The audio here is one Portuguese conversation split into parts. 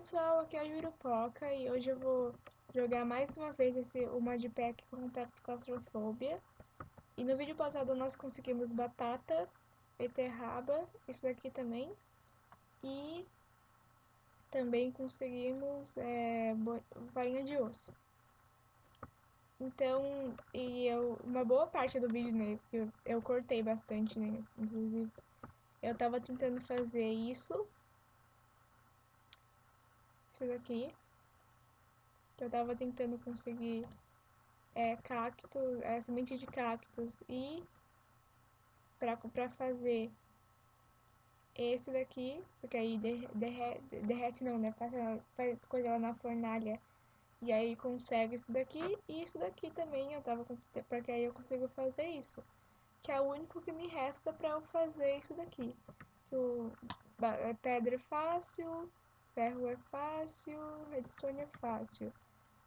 pessoal, aqui é a Jurupoca e hoje eu vou jogar mais uma vez esse, o modpack com Compacto Claustrofobia. E no vídeo passado nós conseguimos batata, beterraba, isso daqui também. E também conseguimos é, farinha de osso. Então, e eu, uma boa parte do vídeo, né, eu, eu cortei bastante, né, inclusive. Eu tava tentando fazer isso isso daqui. Que eu tava tentando conseguir é, cactos, é, semente de cactos e pra, pra fazer esse daqui, porque aí derrete, derrete não, né? Passa, coisa lá na fornalha e aí consegue isso daqui e isso daqui também eu tava porque aí eu consigo fazer isso. Que é o único que me resta pra eu fazer isso daqui. Que o, é pedra fácil, Ferro é fácil, redstone é fácil.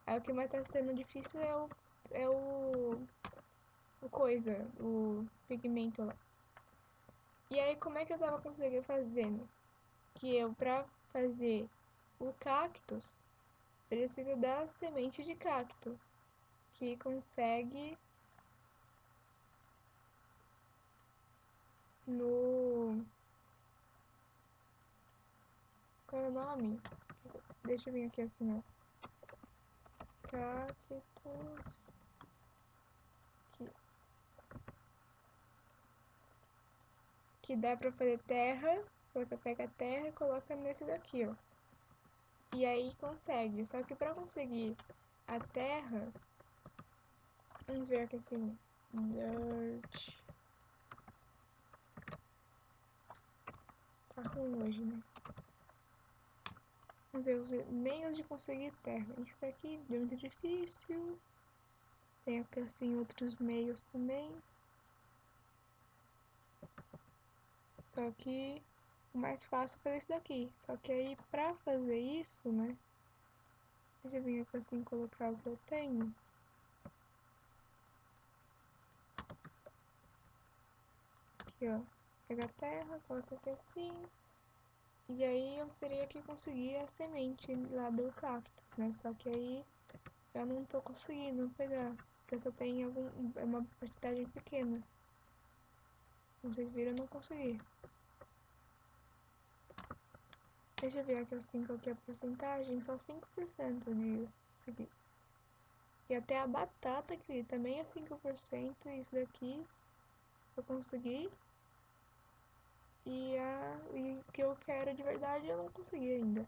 Aí o que mais tá sendo difícil é o, é o, o coisa, o pigmento lá. E aí como é que eu tava conseguindo fazendo? Que eu, pra fazer o cactus, preciso da semente de cacto, que consegue no qual é o nome? Deixa eu vir aqui assim, ó. Cactus. Que, que dá pra fazer terra. Você pega a terra e coloca nesse daqui, ó. E aí consegue. Só que pra conseguir a terra... Vamos ver aqui assim. Dirt. Tá ruim hoje, né? Ver os meios de conseguir terra. Isso daqui é muito difícil. Tem aqui assim outros meios também. Só que o mais fácil foi esse daqui. Só que aí pra fazer isso, né? Deixa eu vir aqui assim colocar o que eu tenho. Aqui, ó. Pega a terra, coloca aqui assim. E aí eu teria que conseguir a semente lá do cactus, né? Só que aí eu não tô conseguindo pegar, porque eu só tenho algum, é uma porcentagem pequena. Vocês viram, eu não consegui. Deixa eu ver aqui qual que é a porcentagem, só 5% de conseguir. E até a batata, que também é 5%, isso daqui eu consegui. E, a, e o que eu quero de verdade eu não consegui ainda.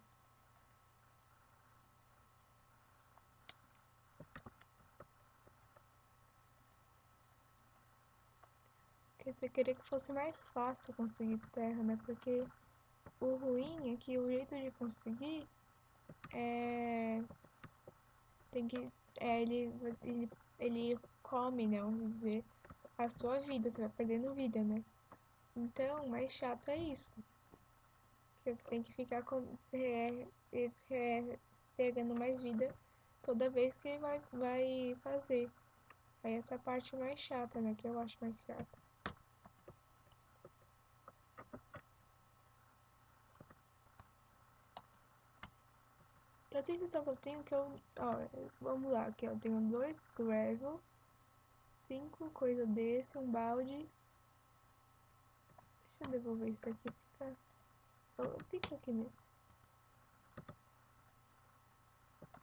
Porque você queria que fosse mais fácil conseguir terra, né? Porque o ruim é que o jeito de conseguir é. Tem que. É, ele, ele, ele come, né? Vamos dizer, a sua vida, você vai perdendo vida, né? Então, mais chato é isso. Você tem que ficar com, é, é, é, pegando mais vida toda vez que vai, vai fazer. Aí essa parte mais chata, né? Que eu acho mais chata. A sensação que eu tenho que eu. Ó, vamos lá, aqui eu tenho dois gravel, cinco coisa desse, um balde Deixa eu devolver isso daqui pra cá. Oh, fica aqui mesmo.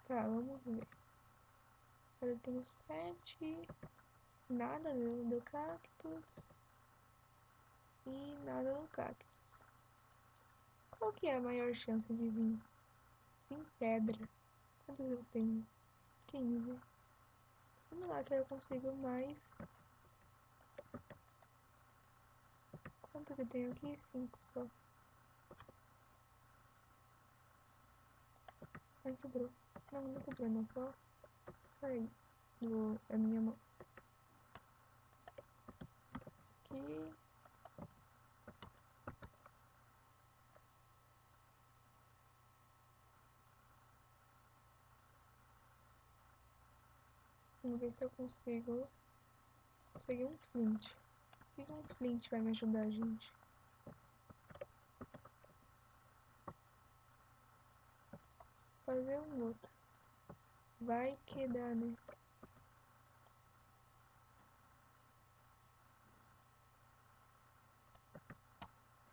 Tá, vamos ver. Agora eu tenho sete. Nada do, do cactus. E nada do cactus. Qual que é a maior chance de vir? Vir pedra. Quantas eu tenho? 15. Vamos lá que eu consigo mais Quanto que tem aqui? Cinco só. Ai, quebrou. Não, não quebrou, não. Só saí do, da minha mão. Aqui. Vamos ver se eu consigo conseguir um flint. Que um flint vai me ajudar, gente? fazer um outro. Vai que dá, né?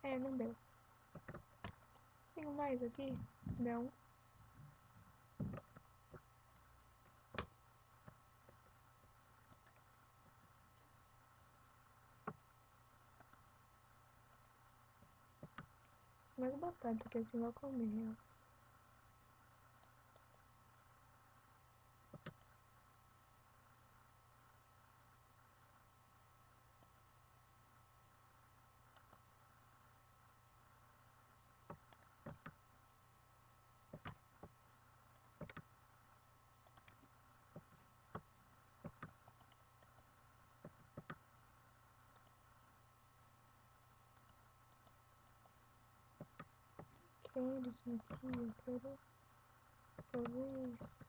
É, não deu. Tenho mais aqui? Não. Mais batata que assim vai comer elas. Quero isso aqui, eu quero fazer isso.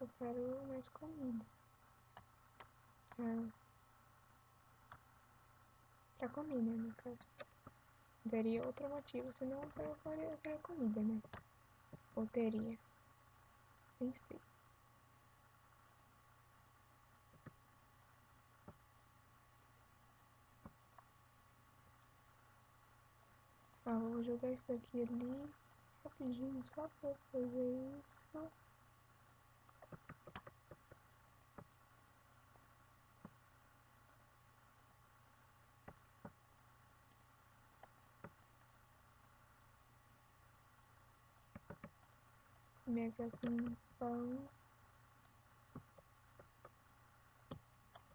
Eu quero mais comida. Ah, pra comida, no caso. Daria outro motivo, senão eu faria comida, né? Ou teria. Nem sei. Ah, vou jogar isso daqui ali rapidinho só pra fazer isso. Aqui assim, pão.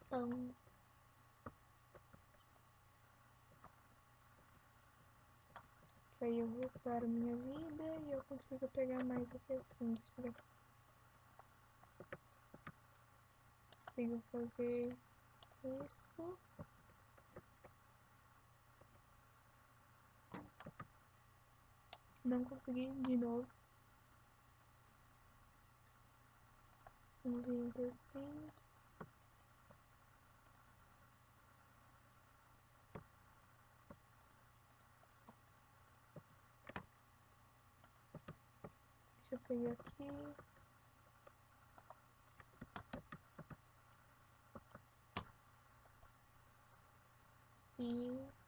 Pão. Aí eu recupero minha vida e eu consigo pegar mais daqui. Consigo fazer isso. Não consegui de novo. Um vinte assim. Deixa eu pegar aqui. E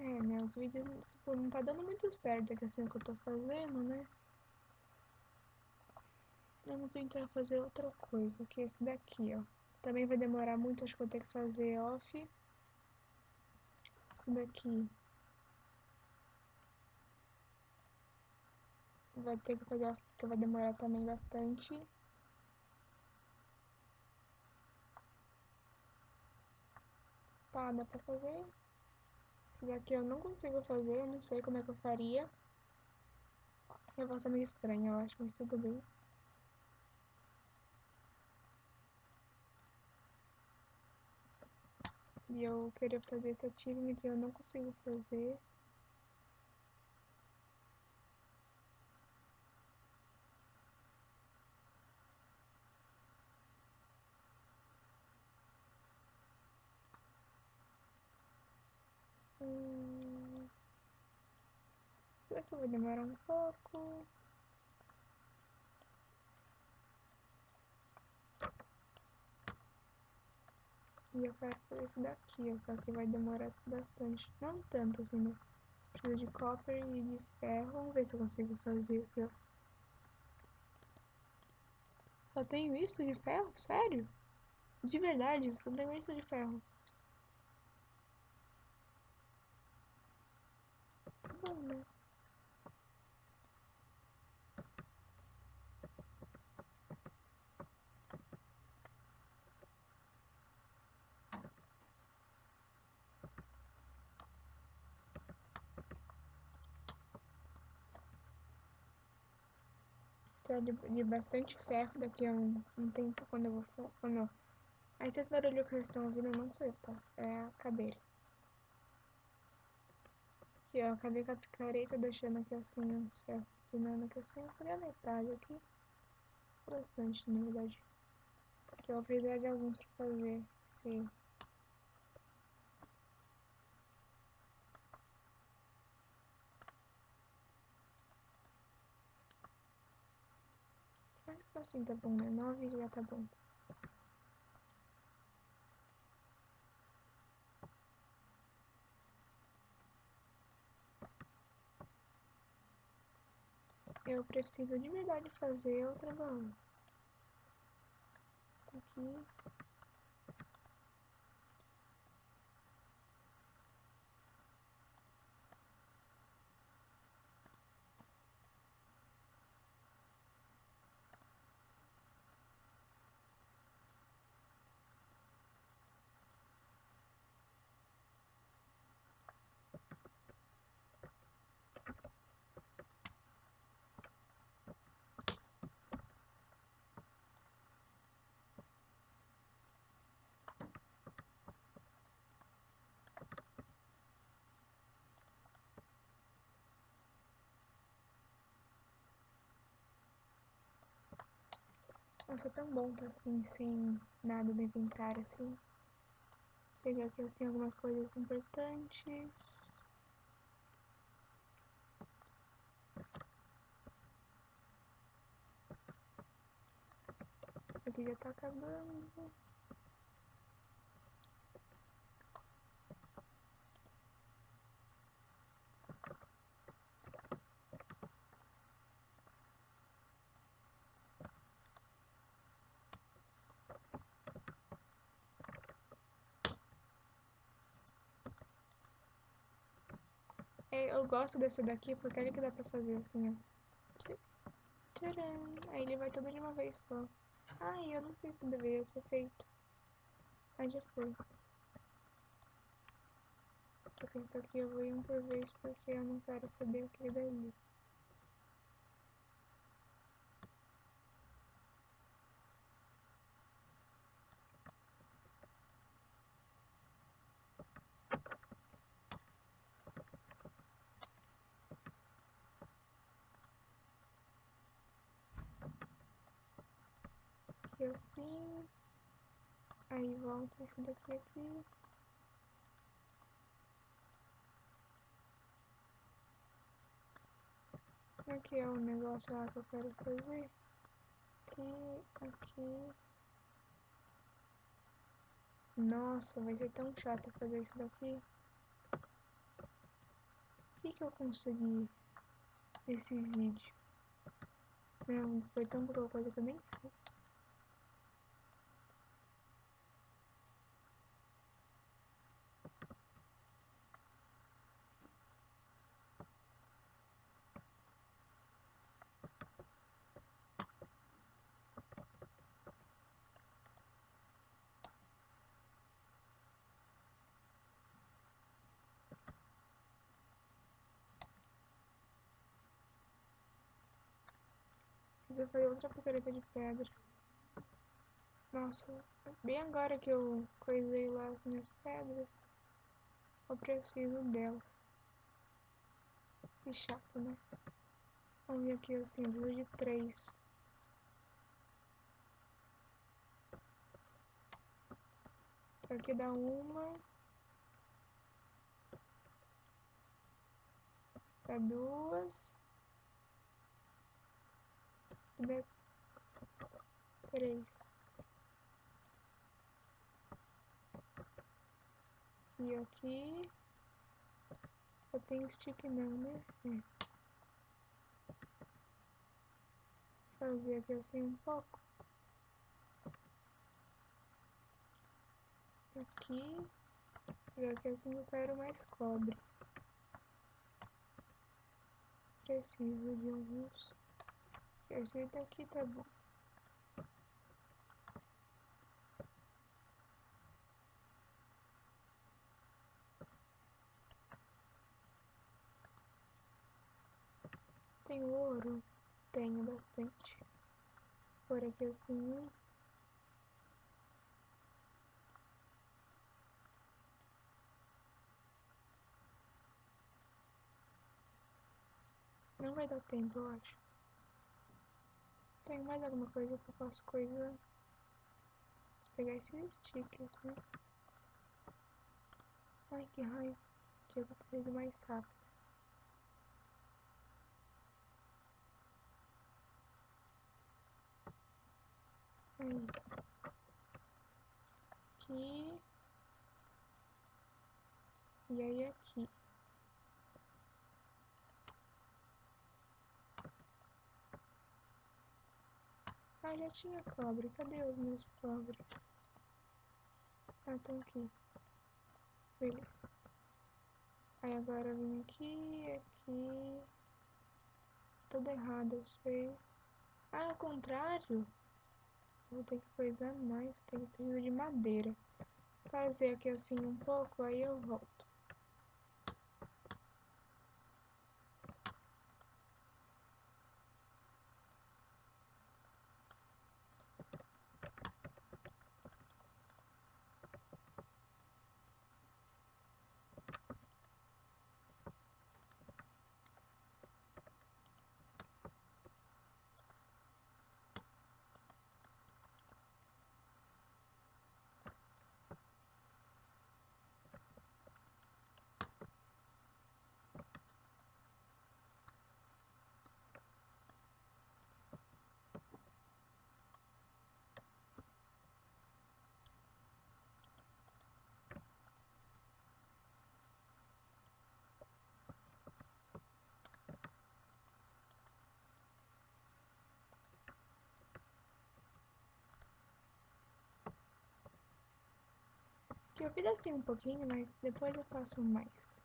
É, os vídeos, tipo, não tá dando muito certo aqui assim o que eu tô fazendo, né? Vamos tentar fazer outra coisa, que é esse daqui, ó. Também vai demorar muito, acho que vou ter que fazer off. Esse daqui. Vai ter que fazer off, porque vai demorar também bastante. Pá, dá pra fazer? Esse daqui eu não consigo fazer, eu não sei como é que eu faria. Voz é meio estranha, eu acho, mas tudo bem. E eu queria fazer esse achievement que eu não consigo fazer. Isso daqui vai demorar um pouco. E eu quero fazer isso daqui, só que vai demorar bastante. Não tanto assim, né? Preciso de copper e de ferro. Vamos ver se eu consigo fazer aqui, ó. Só tenho isso de ferro? Sério? De verdade, só tenho isso de ferro. Tá bom, né? De, de bastante ferro daqui a um, um tempo quando eu vou. Quando Aí esse barulho que vocês estão ouvindo não sou eu, tá? É a cadeira. Aqui, ó, acabei com a picareta deixando aqui assim os ferros pinando aqui assim, eu a metade aqui. Bastante, na verdade. Aqui eu vou precisar de alguns pra fazer esse Assim tá bom, né? 9 já tá bom. Eu preciso de verdade fazer outra mão. Aqui. Nossa, é tão bom tá assim, sem nada no inventário, assim. Pegar aqui, assim, algumas coisas importantes. Aqui já tá acabando. Eu gosto desse daqui porque olha que dá pra fazer assim, ó. Tcharam! Aí ele vai todo de uma vez só. Ai, eu não sei se deveria ter feito. Mas já foi. Porque esse daqui eu vou ir um por vez porque eu não quero foder aquele dali. Aqui assim. Aí volta isso daqui aqui. Aqui é o negócio lá que eu quero fazer. Aqui, aqui. Nossa, vai ser tão chato fazer isso daqui. O que, que eu consegui nesse vídeo? Não, foi tão pouca coisa que eu nem sei. Precisa fazer outra picareta de pedra. Nossa, bem agora que eu coisei lá as minhas pedras, eu preciso delas. Que chato, né? Vamos ver aqui assim, preciso de três. Então aqui dá uma. Dá duas. Dá três. E aqui... Eu tenho stick não, né? É. Fazer aqui assim um pouco. Aqui. E aqui assim eu quero mais cobre. Preciso de alguns. Esse daqui tá bom. Tenho ouro? Tenho bastante. Por aqui assim. Não vai dar tempo, eu acho. Tem mais alguma coisa que eu posso coisa? Vou pegar esses stickers, né? Ai, que raiva. Ter ido mais rápido. Aí. Aqui. E aí aqui. Ah, já tinha cobre. Cadê os meus cobres? Ah, estão aqui. Beleza. Aí agora eu vim aqui, aqui. Tudo errado, eu sei. Ah, ao contrário. Vou ter que coisar mais, ter que precisar de madeira. Fazer aqui assim um pouco, aí eu volto. Eu fiz assim um pouquinho, mas depois eu faço mais.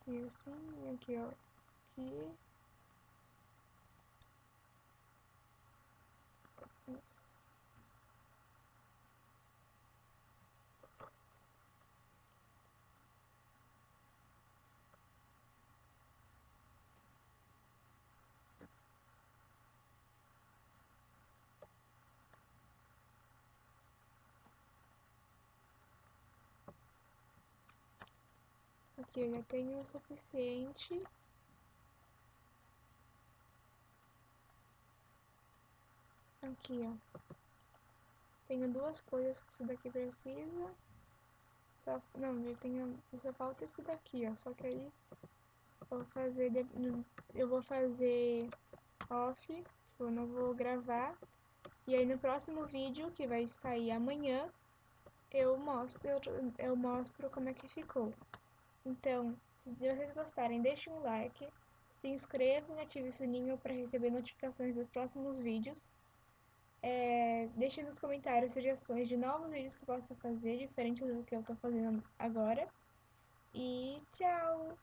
Aqui assim, aqui ó, aqui. Isso. Aqui eu já tenho o suficiente. Aqui, ó. Tenho duas coisas que isso daqui precisa. Só, não, eu tenho, só falta isso daqui, ó. Só que aí eu vou fazer, eu vou fazer off, tipo, eu não vou gravar. E aí no próximo vídeo, que vai sair amanhã, eu mostro, eu, eu mostro como é que ficou. Então, se vocês gostarem, deixem um like, se inscrevam e ativem o sininho para receber notificações dos próximos vídeos. É, deixem nos comentários sugestões de novos vídeos que eu possa fazer, diferentes do que eu estou fazendo agora. E tchau!